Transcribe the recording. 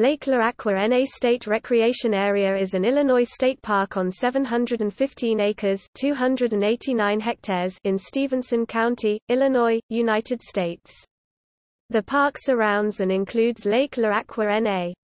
Lake Le-Aqua-Na State Recreation Area is an Illinois state park on 715 acres 289 hectares in Stephenson County, Illinois, United States. The park surrounds and includes Lake Le-Aqua-Na.